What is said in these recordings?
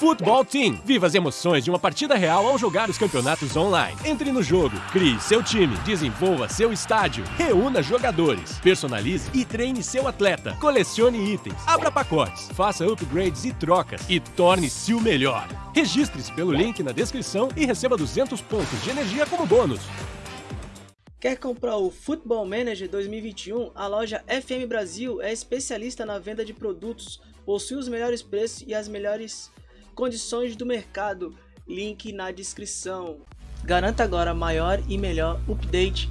Football Team. Viva as emoções de uma partida real ao jogar os campeonatos online. Entre no jogo, crie seu time, desenvolva seu estádio, reúna jogadores, personalize e treine seu atleta, colecione itens, abra pacotes, faça upgrades e trocas e torne-se o melhor. Registre-se pelo link na descrição e receba 200 pontos de energia como bônus. Quer comprar o Football Manager 2021? A loja FM Brasil é especialista na venda de produtos, possui os melhores preços e as melhores condições do mercado. Link na descrição. Garanta agora maior e melhor update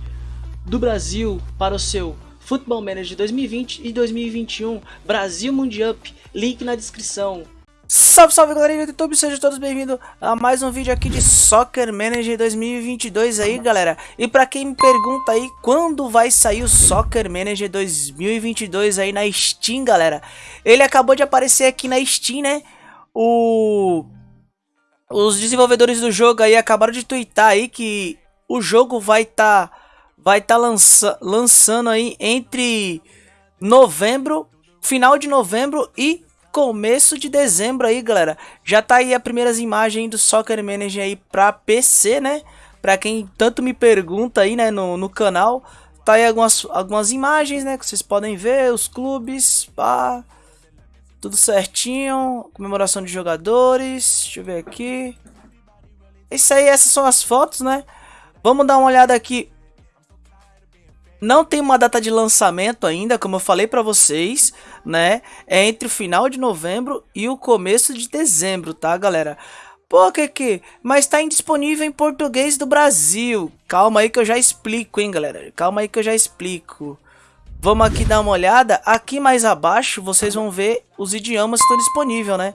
do Brasil para o seu Football Manager 2020 e 2021 Brasil Mundial. Link na descrição. Salve, salve galerinha do YouTube, sejam todos bem-vindos a mais um vídeo aqui de Soccer Manager 2022 aí galera E pra quem me pergunta aí quando vai sair o Soccer Manager 2022 aí na Steam galera Ele acabou de aparecer aqui na Steam né o... Os desenvolvedores do jogo aí acabaram de twittar aí que o jogo vai estar tá, vai tá lança, lançando aí entre novembro, final de novembro e começo de dezembro aí, galera. Já tá aí as primeiras imagens do Soccer Manager aí pra PC, né? Pra quem tanto me pergunta aí, né, no, no canal. Tá aí algumas, algumas imagens, né, que vocês podem ver, os clubes, pá... Tudo certinho, comemoração de jogadores, deixa eu ver aqui. Isso aí, essas são as fotos, né? Vamos dar uma olhada aqui. Não tem uma data de lançamento ainda, como eu falei para vocês, né? É entre o final de novembro e o começo de dezembro, tá, galera? Pô, que? Mas tá indisponível em português do Brasil. Calma aí que eu já explico, hein, galera? Calma aí que eu já explico. Vamos aqui dar uma olhada. Aqui mais abaixo vocês vão ver os idiomas que estão disponíveis, né?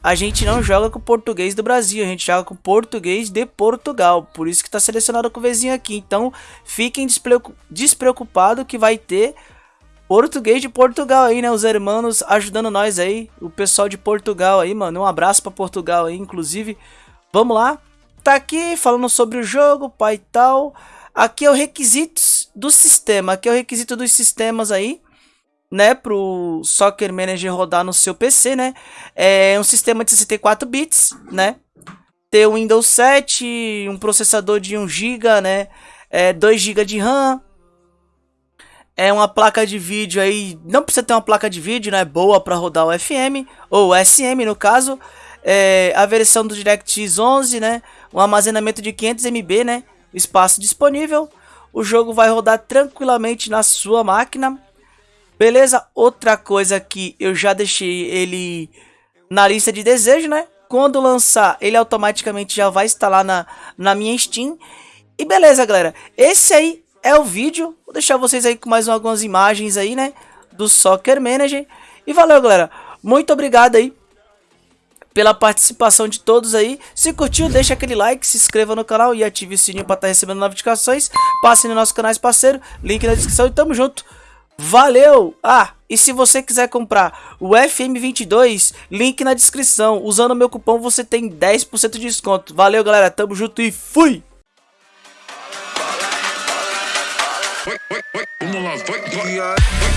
A gente não joga com português do Brasil, a gente joga com português de Portugal. Por isso que está selecionado com o vizinho aqui. Então fiquem despreocupados que vai ter português de Portugal aí, né? Os hermanos ajudando nós aí. O pessoal de Portugal aí, mano. Um abraço para Portugal aí, inclusive. Vamos lá. Tá aqui falando sobre o jogo, pai e tal. Aqui é o requisitos do sistema, aqui é o requisito dos sistemas aí, né, pro Soccer Manager rodar no seu PC, né? É um sistema de 64 bits, né? Ter o Windows 7, um processador de 1 GB, né? É 2 GB de RAM. É uma placa de vídeo aí, não precisa ter uma placa de vídeo, né, boa para rodar o FM ou SM no caso. É, a versão do DirectX 11, né? Um armazenamento de 500 MB, né? Espaço disponível. O jogo vai rodar tranquilamente na sua máquina. Beleza? Outra coisa que eu já deixei ele na lista de desejo, né? Quando lançar, ele automaticamente já vai instalar na, na minha Steam. E beleza, galera. Esse aí é o vídeo. Vou deixar vocês aí com mais algumas imagens aí, né? Do Soccer Manager. E valeu, galera. Muito obrigado aí pela participação de todos aí. Se curtiu, deixa aquele like, se inscreva no canal e ative o sininho para estar tá recebendo notificações. Passe no nosso canal parceiro, link na descrição e tamo junto. Valeu! Ah, e se você quiser comprar o FM22, link na descrição. Usando o meu cupom você tem 10% de desconto. Valeu, galera. Tamo junto e fui! Vamos.